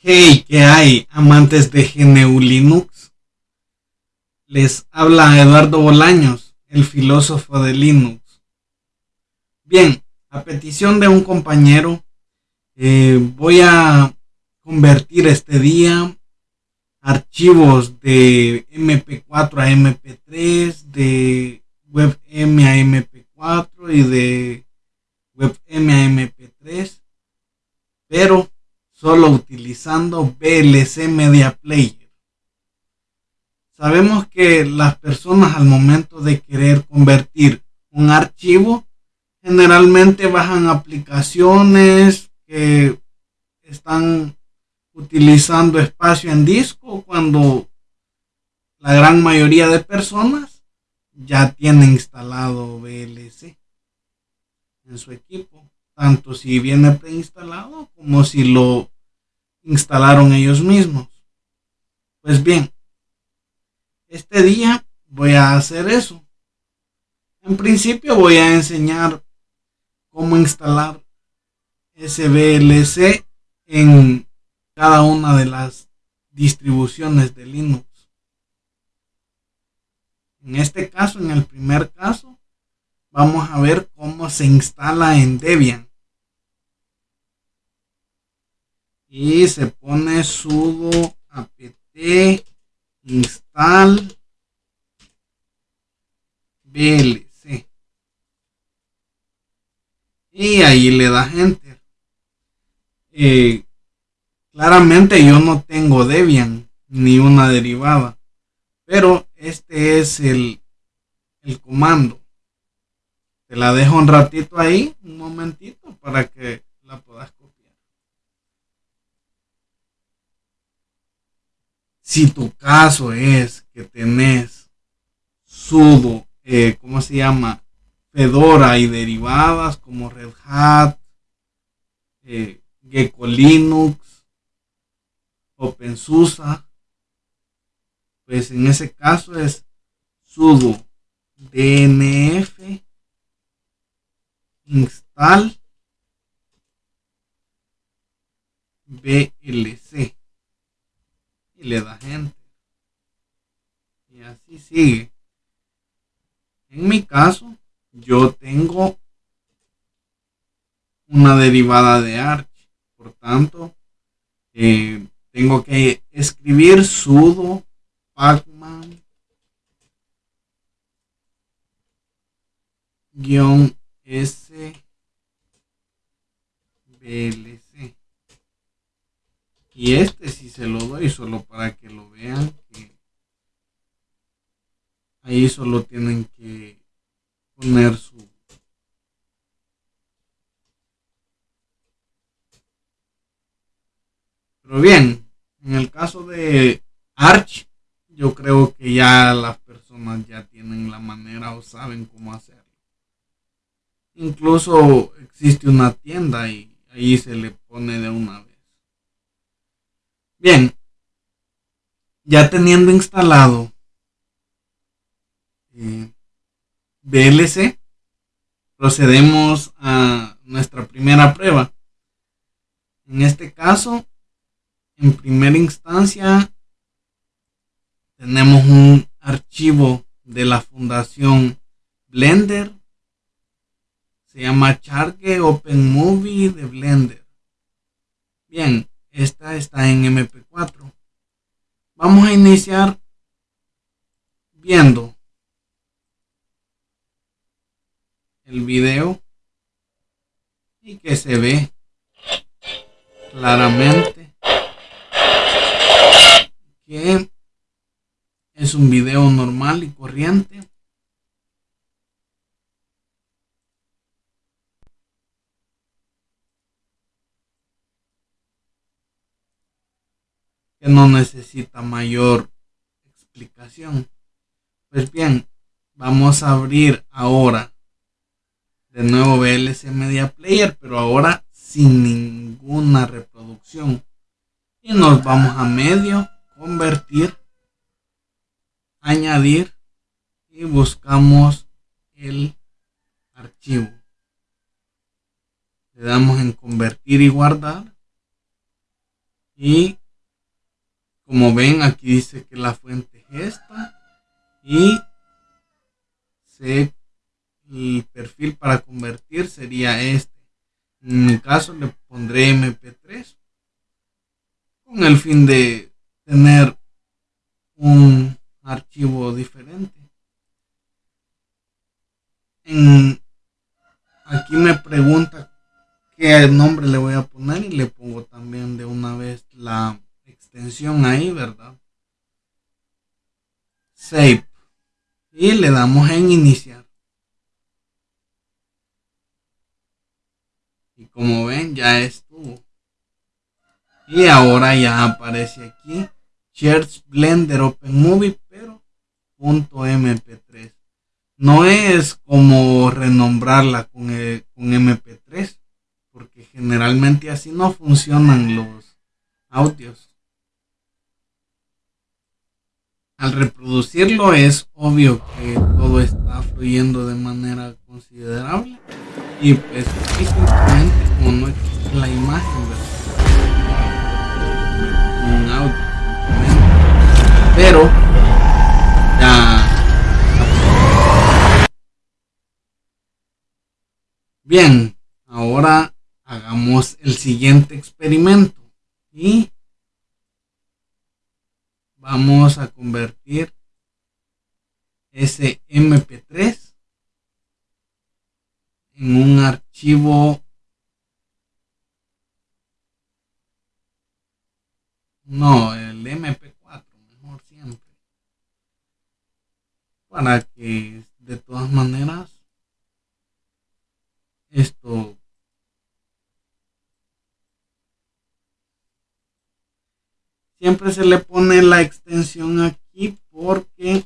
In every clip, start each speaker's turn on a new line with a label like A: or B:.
A: Hey, ¿qué hay, amantes de GNU Linux? Les habla Eduardo Bolaños, el filósofo de Linux. Bien, a petición de un compañero, eh, voy a convertir este día archivos de MP4 a MP3, de WebM a MP4 y de WebM a MP3, pero solo utilizando VLC Media Player. Sabemos que las personas al momento de querer convertir un archivo generalmente bajan aplicaciones que están utilizando espacio en disco cuando la gran mayoría de personas ya tienen instalado VLC en su equipo, tanto si viene preinstalado como si lo instalaron ellos mismos. Pues bien, este día voy a hacer eso. En principio voy a enseñar cómo instalar SVLC en cada una de las distribuciones de Linux. En este caso, en el primer caso, vamos a ver cómo se instala en Debian. Y se pone sudo apt install vlc. Y ahí le da enter. Eh, Claramente yo no tengo Debian ni una derivada, pero este es el, el comando. Te la dejo un ratito ahí, un momentito, para que la puedas Si tu caso es que tenés sudo, eh, ¿cómo se llama? Fedora y derivadas como Red Hat, eh, Gecko Linux, OpenSUSE, pues en ese caso es sudo dnf install blc y le da gente. Y así sigue. En mi caso yo tengo una derivada de arch por tanto eh, tengo que escribir sudo pacman guion s blc y este si se lo doy solo para que lo vean ahí solo tienen que poner su pero bien en el caso de Arch, yo creo que ya las personas ya tienen la manera o saben cómo hacerlo. Incluso existe una tienda y ahí se le pone de una vez. Bien, ya teniendo instalado eh, procedemos a nuestra primera prueba. En este caso, en primera instancia tenemos un archivo de la fundación Blender. Se llama Charge Open Movie de Blender. Bien, esta está en MP4. Vamos a iniciar viendo el video y que se ve claramente que es un video normal y corriente. Que no necesita mayor explicación. Pues bien, vamos a abrir ahora de nuevo VLC Media Player, pero ahora sin ninguna reproducción. Y nos vamos a medio convertir, añadir y buscamos el archivo. Le damos en convertir y guardar Y como ven, aquí dice que la fuente es esta. Y el perfil para convertir sería este. En mi caso le pondré MP3 con el fin de tener un archivo diferente. aquí me pregunta qué nombre le voy a poner y le pongo también de una vez ahí, ¿verdad? Save. Y le damos en iniciar. Y como ven, ya estuvo. Y ahora ya aparece aquí Shares Blender Open Movie, pero punto MP3. No es como renombrarla con, con MP3, porque generalmente así no funcionan los audios. Al reproducirlo es obvio que todo está fluyendo de manera considerable y pues simplemente como no existe la imagen, Un audio. Pero ya Bien, ahora hagamos el siguiente experimento y vamos a convertir ese mp3 en un archivo no el mp4 mejor siempre para que de todas maneras esto siempre se le pone la extensión aquí porque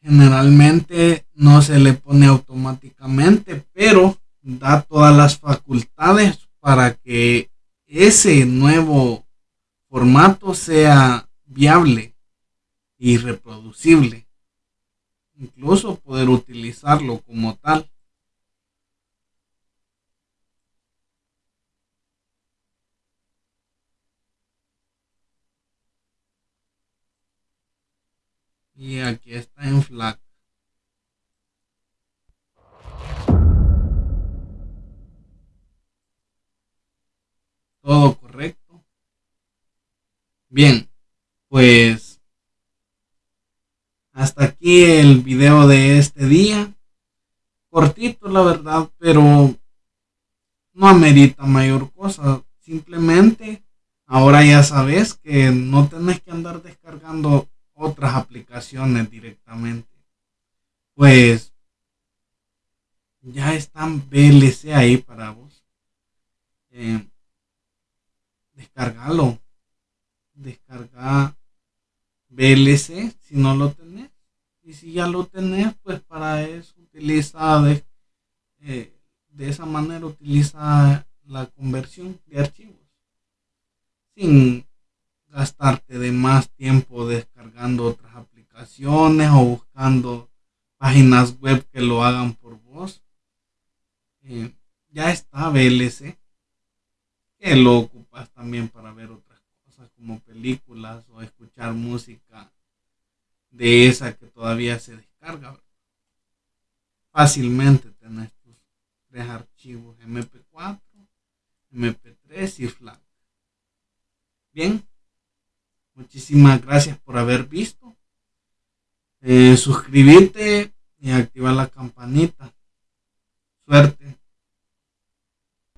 A: generalmente no se le pone automáticamente pero da todas las facultades para que ese nuevo formato sea viable y reproducible incluso poder utilizarlo como tal y aquí está en FLAC. Todo correcto. Bien, pues hasta aquí el video de este día. Cortito, la verdad, pero no amerita mayor cosa. Simplemente ahora ya sabes que no tenés que andar descargando otras aplicaciones directamente. Pues ya están VLC ahí para vos. Eh, descargalo. Descarga VLC si no lo tenés. Y si ya lo tenés, pues para eso utiliza de, eh, de esa manera utiliza la conversión de archivos. Sin gastarte de más tiempo descargando otras aplicaciones o buscando páginas web que lo hagan por vos. Eh, ya está VLC, que lo ocupas también para ver otras cosas como películas o escuchar música de esa que todavía se descarga. Fácilmente tenés tus tres archivos MP4, MP3 y FLAC. Bien, Muchísimas gracias por haber visto. Eh, suscribirte y activar la campanita. Suerte.